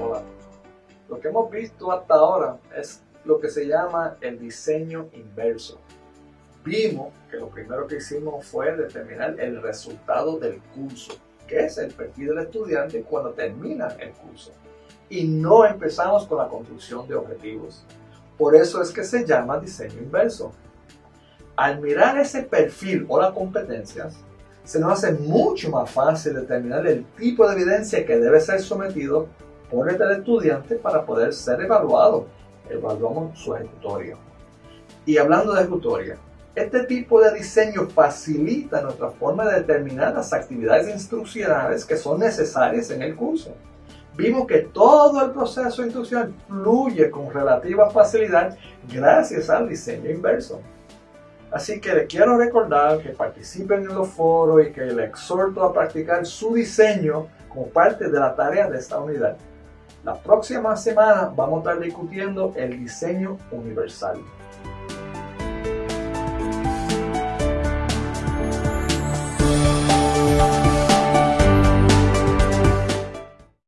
Hola. Lo que hemos visto hasta ahora es lo que se llama el diseño inverso. Vimos que lo primero que hicimos fue determinar el resultado del curso, que es el perfil del estudiante cuando termina el curso. Y no empezamos con la construcción de objetivos. Por eso es que se llama diseño inverso. Al mirar ese perfil o las competencias, se nos hace mucho más fácil determinar el tipo de evidencia que debe ser sometido por el estudiante para poder ser evaluado. Evaluamos su ejecutoria. Y hablando de ejecutoria, este tipo de diseño facilita nuestra forma de determinar las actividades instruccionales que son necesarias en el curso. Vimos que todo el proceso de instrucción fluye con relativa facilidad gracias al diseño inverso. Así que le quiero recordar que participen en los foros y que le exhorto a practicar su diseño como parte de la tarea de esta unidad. La próxima semana vamos a estar discutiendo el diseño universal.